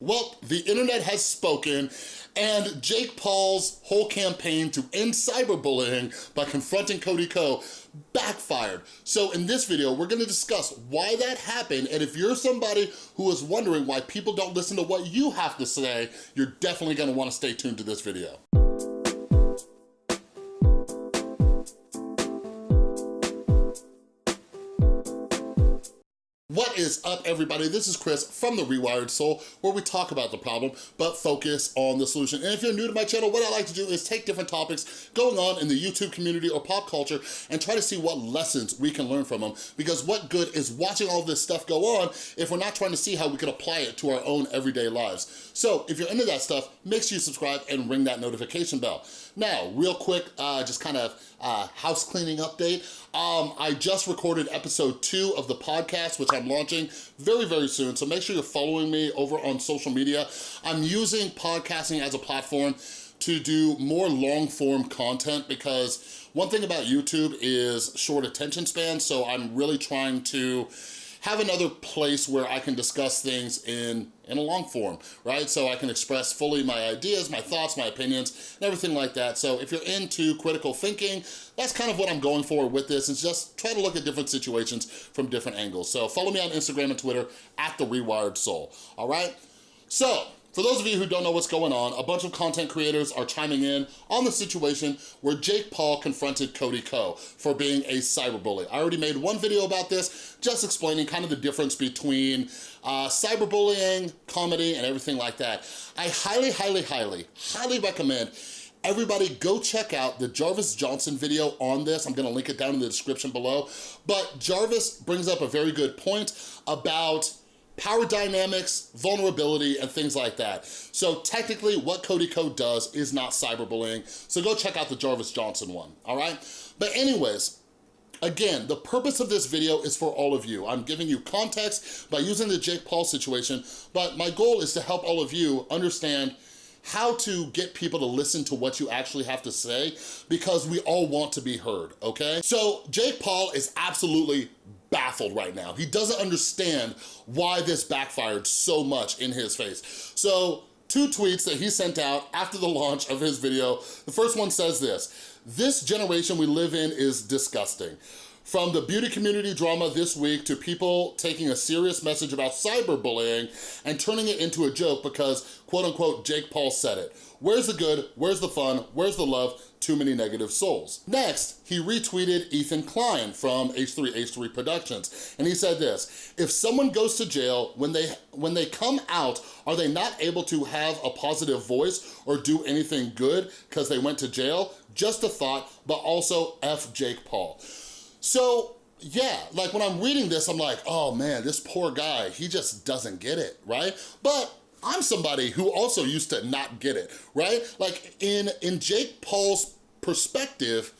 Well, the internet has spoken and Jake Paul's whole campaign to end cyberbullying by confronting Cody Ko backfired. So in this video, we're gonna discuss why that happened and if you're somebody who is wondering why people don't listen to what you have to say, you're definitely gonna wanna stay tuned to this video. What is up, everybody? This is Chris from The Rewired Soul, where we talk about the problem, but focus on the solution. And if you're new to my channel, what I like to do is take different topics going on in the YouTube community or pop culture and try to see what lessons we can learn from them. Because what good is watching all this stuff go on if we're not trying to see how we can apply it to our own everyday lives? So if you're into that stuff, make sure you subscribe and ring that notification bell. Now, real quick, uh, just kind of uh, house cleaning update. Um, I just recorded episode two of the podcast, which I'm launching very, very soon. So make sure you're following me over on social media. I'm using podcasting as a platform to do more long form content because one thing about YouTube is short attention span. So I'm really trying to have another place where I can discuss things in, in a long form, right? So I can express fully my ideas, my thoughts, my opinions, and everything like that. So if you're into critical thinking, that's kind of what I'm going for with this, is just try to look at different situations from different angles. So follow me on Instagram and Twitter, at The Rewired Soul, all right? So, for those of you who don't know what's going on, a bunch of content creators are chiming in on the situation where Jake Paul confronted Cody Ko for being a cyberbully. I already made one video about this, just explaining kind of the difference between uh, cyberbullying, comedy, and everything like that. I highly, highly, highly, highly recommend Everybody go check out the Jarvis Johnson video on this. I'm gonna link it down in the description below. But Jarvis brings up a very good point about power dynamics, vulnerability, and things like that. So technically what Cody Ko does is not cyberbullying, so go check out the Jarvis Johnson one, all right? But anyways, Again, the purpose of this video is for all of you. I'm giving you context by using the Jake Paul situation, but my goal is to help all of you understand how to get people to listen to what you actually have to say because we all want to be heard, okay? So Jake Paul is absolutely baffled right now. He doesn't understand why this backfired so much in his face. So two tweets that he sent out after the launch of his video. The first one says this, this generation we live in is disgusting. From the beauty community drama this week to people taking a serious message about cyberbullying and turning it into a joke because quote unquote Jake Paul said it. Where's the good? Where's the fun? Where's the love? Too many negative souls. Next, he retweeted Ethan Klein from H3H3 Productions, and he said this, if someone goes to jail, when they, when they come out, are they not able to have a positive voice or do anything good because they went to jail? Just a thought, but also F Jake Paul. So yeah, like when I'm reading this, I'm like, oh man, this poor guy, he just doesn't get it, right? But I'm somebody who also used to not get it, right? Like in, in Jake Paul's perspective,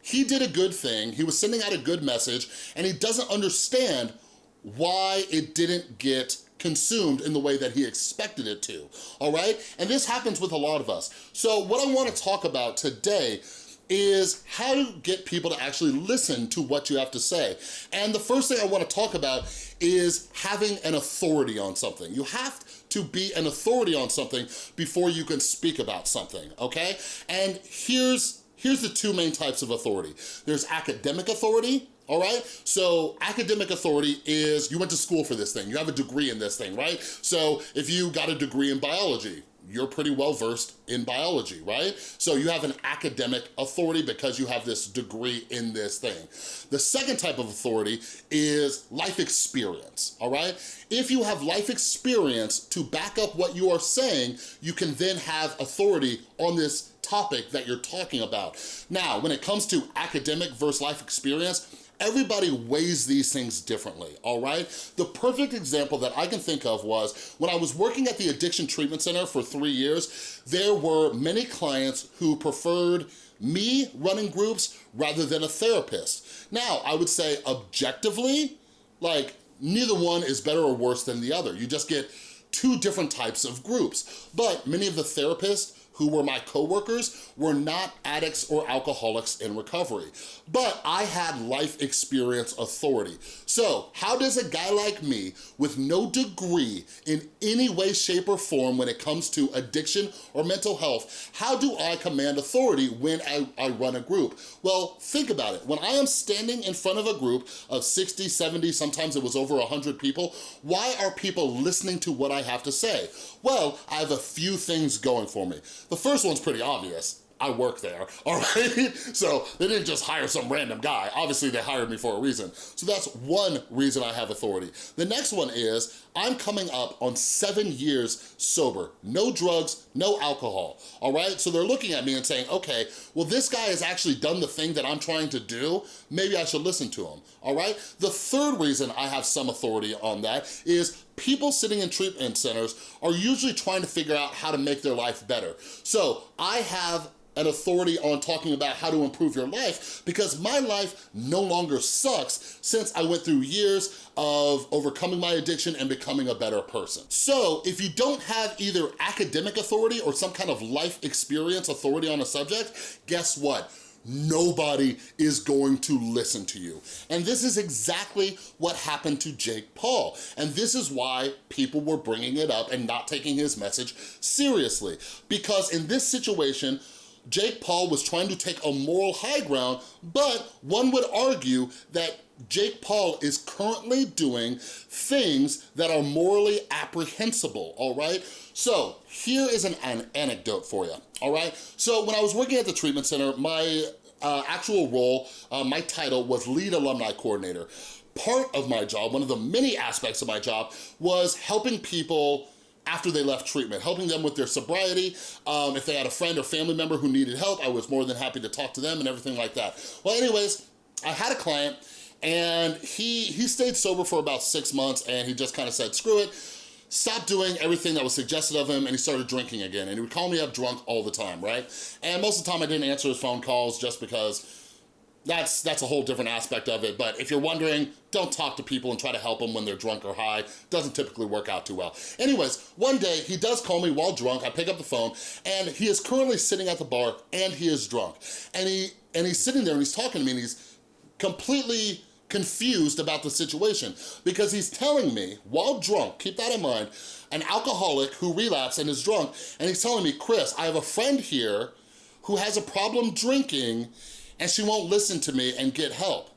he did a good thing, he was sending out a good message, and he doesn't understand why it didn't get consumed in the way that he expected it to, all right? And this happens with a lot of us. So what I wanna talk about today is how to get people to actually listen to what you have to say. And the first thing I wanna talk about is having an authority on something. You have to be an authority on something before you can speak about something, okay? And here's Here's the two main types of authority. There's academic authority, all right? So academic authority is, you went to school for this thing, you have a degree in this thing, right? So if you got a degree in biology, you're pretty well versed in biology, right? So you have an academic authority because you have this degree in this thing. The second type of authority is life experience, all right? If you have life experience to back up what you are saying, you can then have authority on this topic that you're talking about. Now, when it comes to academic versus life experience, everybody weighs these things differently, all right? The perfect example that I can think of was when I was working at the Addiction Treatment Center for three years, there were many clients who preferred me running groups rather than a therapist. Now, I would say objectively, like neither one is better or worse than the other. You just get two different types of groups. But many of the therapists who were my coworkers were not addicts or alcoholics in recovery, but I had life experience authority. So how does a guy like me with no degree in any way, shape, or form when it comes to addiction or mental health, how do I command authority when I, I run a group? Well, think about it. When I am standing in front of a group of 60, 70, sometimes it was over 100 people, why are people listening to what I have to say? Well, I have a few things going for me. The first one's pretty obvious. I work there, all right? So they didn't just hire some random guy. Obviously they hired me for a reason. So that's one reason I have authority. The next one is I'm coming up on seven years sober. No drugs, no alcohol, all right? So they're looking at me and saying, okay, well this guy has actually done the thing that I'm trying to do. Maybe I should listen to him, all right? The third reason I have some authority on that is people sitting in treatment centers are usually trying to figure out how to make their life better. So I have an authority on talking about how to improve your life because my life no longer sucks since I went through years of overcoming my addiction and becoming a better person. So if you don't have either academic authority or some kind of life experience authority on a subject, guess what? Nobody is going to listen to you. And this is exactly what happened to Jake Paul. And this is why people were bringing it up and not taking his message seriously. Because in this situation, Jake Paul was trying to take a moral high ground, but one would argue that Jake Paul is currently doing things that are morally apprehensible, all right? So here is an, an anecdote for you, all right? So when I was working at the treatment center, my uh, actual role, uh, my title was lead alumni coordinator. Part of my job, one of the many aspects of my job, was helping people after they left treatment, helping them with their sobriety. Um, if they had a friend or family member who needed help, I was more than happy to talk to them and everything like that. Well, anyways, I had a client and he, he stayed sober for about six months and he just kind of said, screw it, stopped doing everything that was suggested of him and he started drinking again. And he would call me up drunk all the time, right? And most of the time I didn't answer his phone calls just because that's that's a whole different aspect of it. But if you're wondering, don't talk to people and try to help them when they're drunk or high. Doesn't typically work out too well. Anyways, one day he does call me while drunk. I pick up the phone and he is currently sitting at the bar and he is drunk. And he and he's sitting there and he's talking to me and he's completely confused about the situation because he's telling me while drunk, keep that in mind, an alcoholic who relapsed and is drunk, and he's telling me, Chris, I have a friend here who has a problem drinking and she won't listen to me and get help.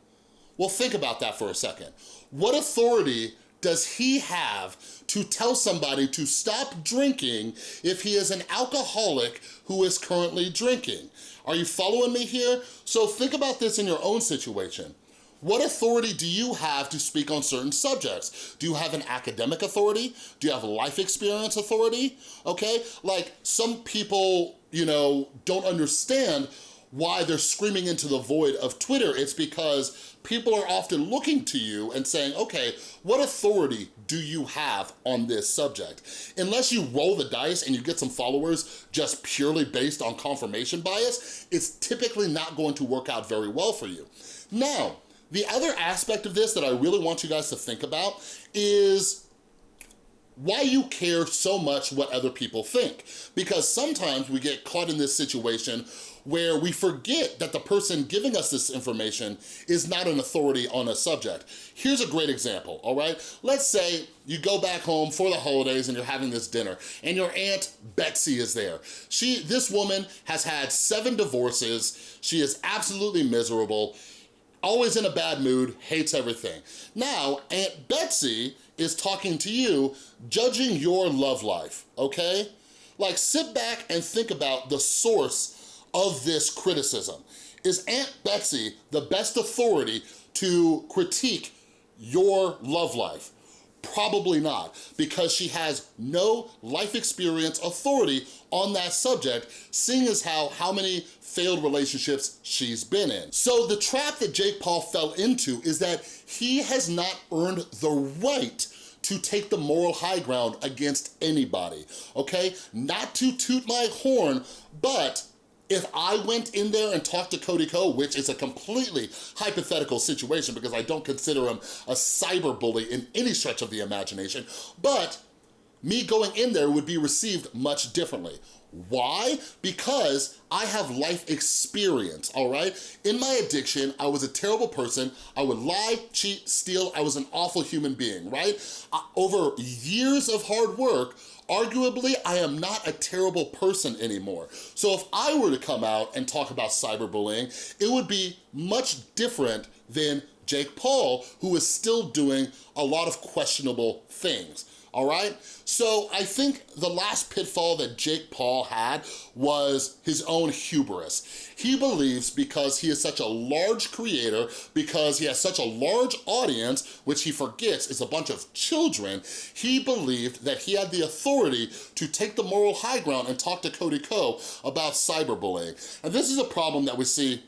Well, think about that for a second. What authority does he have to tell somebody to stop drinking if he is an alcoholic who is currently drinking? Are you following me here? So think about this in your own situation. What authority do you have to speak on certain subjects? Do you have an academic authority? Do you have a life experience authority? Okay, like some people, you know, don't understand why they're screaming into the void of Twitter, it's because people are often looking to you and saying, okay, what authority do you have on this subject? Unless you roll the dice and you get some followers just purely based on confirmation bias, it's typically not going to work out very well for you. Now, the other aspect of this that I really want you guys to think about is why you care so much what other people think. Because sometimes we get caught in this situation where we forget that the person giving us this information is not an authority on a subject. Here's a great example, all right? Let's say you go back home for the holidays and you're having this dinner and your Aunt Betsy is there. She, This woman has had seven divorces. She is absolutely miserable always in a bad mood, hates everything. Now, Aunt Betsy is talking to you, judging your love life, okay? Like sit back and think about the source of this criticism. Is Aunt Betsy the best authority to critique your love life? Probably not, because she has no life experience authority on that subject, seeing as how, how many failed relationships she's been in. So the trap that Jake Paul fell into is that he has not earned the right to take the moral high ground against anybody, okay? Not to toot my horn, but if I went in there and talked to Cody Ko, which is a completely hypothetical situation because I don't consider him a cyber bully in any stretch of the imagination, but me going in there would be received much differently. Why? Because I have life experience, all right? In my addiction, I was a terrible person. I would lie, cheat, steal. I was an awful human being, right? Uh, over years of hard work, arguably, I am not a terrible person anymore. So if I were to come out and talk about cyberbullying, it would be much different than Jake Paul, who is still doing a lot of questionable things all right? So I think the last pitfall that Jake Paul had was his own hubris. He believes because he is such a large creator, because he has such a large audience, which he forgets is a bunch of children, he believed that he had the authority to take the moral high ground and talk to Cody Ko about cyberbullying. And this is a problem that we see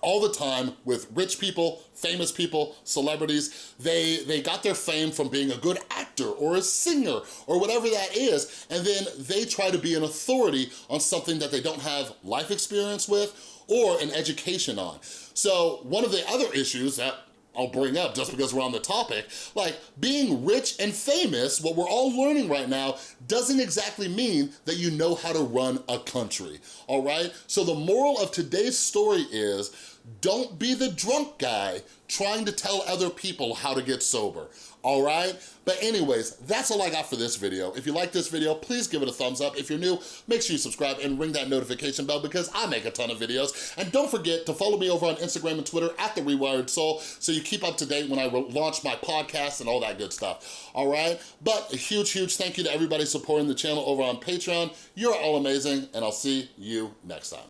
all the time with rich people, famous people, celebrities. They, they got their fame from being a good actor or a singer or whatever that is, and then they try to be an authority on something that they don't have life experience with or an education on. So one of the other issues that I'll bring up just because we're on the topic. Like, being rich and famous, what we're all learning right now, doesn't exactly mean that you know how to run a country, all right? So the moral of today's story is, don't be the drunk guy trying to tell other people how to get sober, all right? But anyways, that's all I got for this video. If you like this video, please give it a thumbs up. If you're new, make sure you subscribe and ring that notification bell because I make a ton of videos. And don't forget to follow me over on Instagram and Twitter at The Rewired Soul so you keep up to date when I launch my podcast and all that good stuff, all right? But a huge, huge thank you to everybody supporting the channel over on Patreon. You're all amazing, and I'll see you next time.